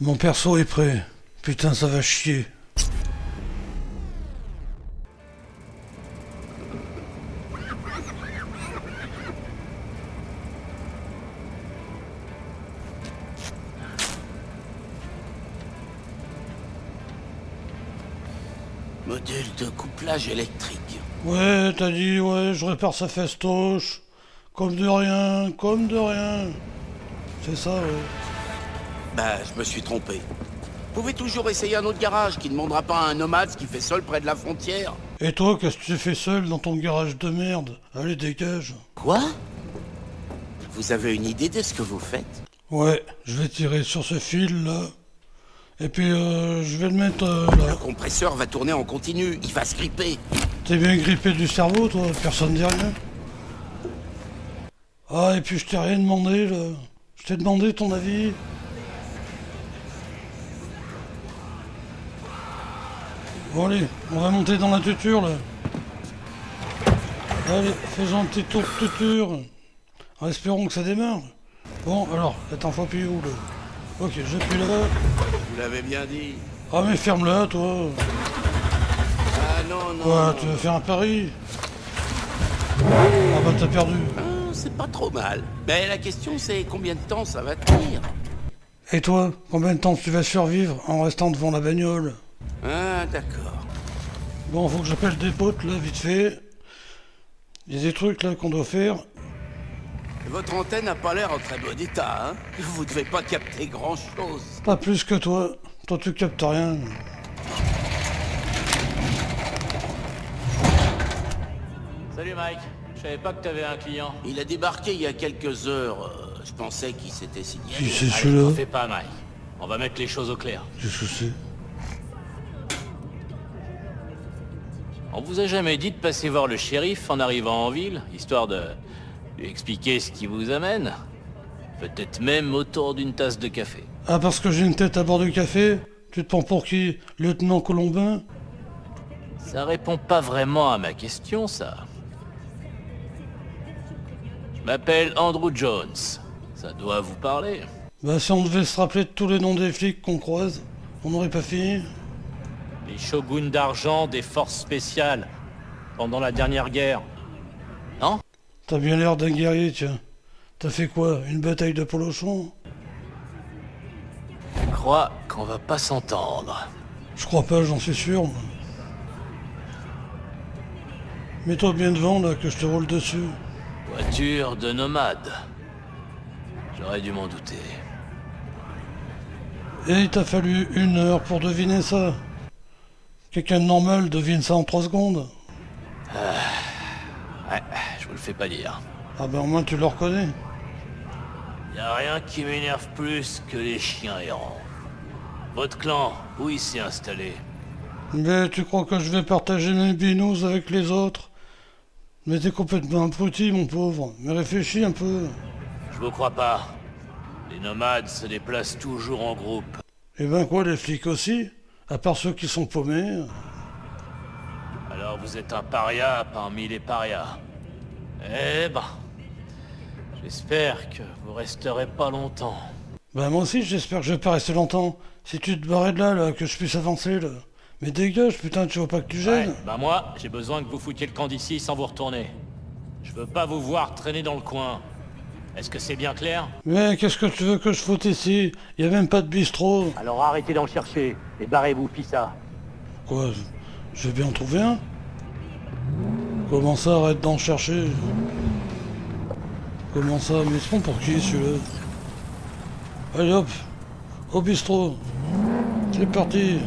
Mon perso est prêt. Putain, ça va chier. Module de couplage électrique. Ouais, t'as dit, ouais, je répare sa festoche. Comme de rien, comme de rien. C'est ça, ouais. Bah, je me suis trompé. Vous pouvez toujours essayer un autre garage qui ne demandera pas à un nomade qui fait seul près de la frontière. Et toi, qu'est-ce que tu fais seul dans ton garage de merde? Allez, dégage. Quoi? Vous avez une idée de ce que vous faites? Ouais, je vais tirer sur ce fil là. Et puis euh, je vais le mettre euh, Le là. compresseur va tourner en continu, il va se gripper. T'es bien grippé du cerveau, toi? Personne dit rien. Ah, et puis je t'ai rien demandé là. Je t'ai demandé ton avis. Bon allez, on va monter dans la tuture là. Allez, faisons un petit tour de tuture. En espérant que ça démarre. Bon, alors, attends, faut appuyer où là? Ok, j'appuie là-bas. Vous l'avez bien dit. Ah mais ferme-la toi. Ah non, non. Quoi, tu veux faire un pari? Ah bah t'as perdu. Ah, c'est pas trop mal. Mais la question c'est combien de temps ça va tenir? Et toi, combien de temps tu vas survivre en restant devant la bagnole? Ah, d'accord. Bon, faut que j'appelle des potes là, vite fait. Il y a des trucs là qu'on doit faire. Votre antenne n'a pas l'air en très bon état, hein Vous devez pas capter grand-chose. Pas plus que toi. Toi tu captes rien. Salut Mike, je savais pas que t'avais un client. Il a débarqué il y a quelques heures. euh, je pensais qu'il s'était Qui signalé. c'est celui-là fais pas Mike. On va mettre les choses au clair. Qu'est-ce que c'est? On vous a jamais dit de passer voir le shérif en arrivant en ville, histoire de lui expliquer ce qui vous amène Peut-être même autour d'une tasse de café. Ah parce que j'ai une tête à bord du café? Tu te prends pour qui? Lieutenant Colombin? Ça répond pas vraiment à ma question, ça. Je m'appelle Andrew Jones. Ça doit vous parler. Bah si on devait se rappeler de tous les noms des flics qu'on croise, on n'aurait pas fini Les shoguns d'argent des forces spéciales pendant la dernière guerre. Non? T'as bien l'air d'un guerrier, tiens. T'as fait quoi? Une bataille de polochon Je crois qu'on va pas s'entendre. Je crois pas, j'en suis sûr. Mets-toi bien devant, là, que je te roule dessus. Voiture de nomade. J'aurais dû m'en douter. Et il t'a fallu une heure pour deviner ça. Quelqu'un de normal devine ça en trois secondes. Ouais, je vous le fais pas dire. Ah ben au moins tu le reconnais. Y a rien qui m'énerve plus que les chiens errants. Votre clan, où il s'est installé? Mais tu crois que je vais partager mes binous avec les autres? Mais t'es complètement abruti, mon pauvre. Mais réfléchis un peu. Je vous crois pas. Les nomades se déplacent toujours en groupe. Et ben quoi, les flics aussi? À part ceux qui sont paumés. Alors vous êtes un paria parmi les parias. Eh ben, j'espère que vous resterez pas longtemps. Bah moi aussi j'espère que je vais pas rester longtemps. Si tu te barrais de là, là, que je puisse avancer, là. Mais dégage, putain, tu vois pas que tu gênes Ouais, bah moi, j'ai besoin que vous foutiez le camp d'ici sans vous retourner. Je veux pas vous voir traîner dans le coin. Est-ce que c'est bien clair Mais qu'est-ce que tu veux que je foute ici? Y a même pas de bistrot. Alors arrêtez d'en chercher et barrez-vous, Pissa. Quoi? Je vais bien en trouver un? Comment ça, arrête d'en chercher? Comment ça Mais ils pour qui celui-là? Allez hop. Au bistrot. C'est parti